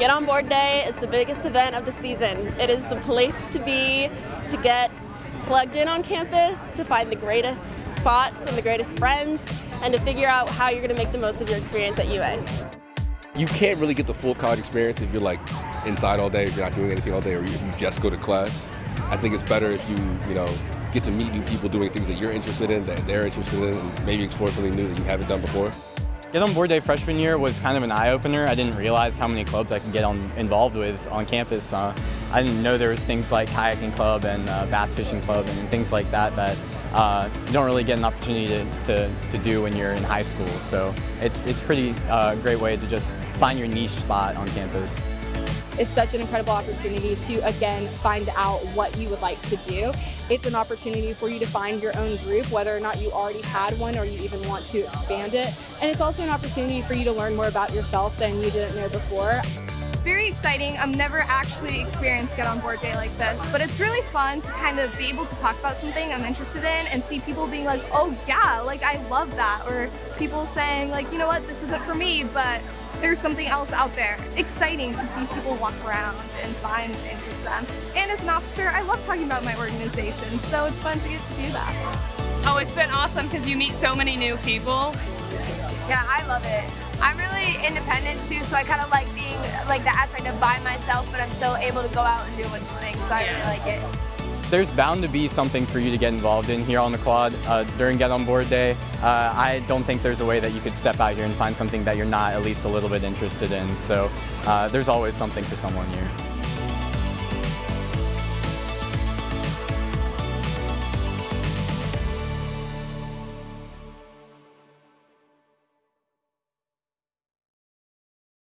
Get on Board Day is the biggest event of the season. It is the place to be to get plugged in on campus, to find the greatest spots and the greatest friends, and to figure out how you're going to make the most of your experience at UA. You can't really get the full college experience if you're like inside all day, if you're not doing anything all day, or if you just go to class. I think it's better if you, you know, get to meet new people doing things that you're interested in, that they're interested in, and maybe explore something new that you haven't done before. Get on Board Day freshman year was kind of an eye-opener. I didn't realize how many clubs I could get on, involved with on campus. Uh, I didn't know there was things like kayaking club and uh, bass fishing club and things like that that uh, you don't really get an opportunity to, to, to, do when you're in high school. So it's, it's pretty uh, great way to just find your niche spot on campus is such an incredible opportunity to, again, find out what you would like to do. It's an opportunity for you to find your own group, whether or not you already had one or you even want to expand it. And it's also an opportunity for you to learn more about yourself than you didn't know before very exciting. I've never actually experienced Get On Board Day like this, but it's really fun to kind of be able to talk about something I'm interested in and see people being like, oh yeah, like I love that, or people saying like, you know what, this isn't for me, but there's something else out there. It's exciting to see people walk around and find interest in them. And as an officer, I love talking about my organization, so it's fun to get to do that. Oh, it's been awesome because you meet so many new people. Yeah, I love it. I'm really independent too, so I kind of like being like the aspect of by myself, but I'm still able to go out and do a bunch of things, so I really like it. There's bound to be something for you to get involved in here on the quad uh, during Get On Board Day. Uh, I don't think there's a way that you could step out here and find something that you're not at least a little bit interested in. So uh, there's always something for someone here.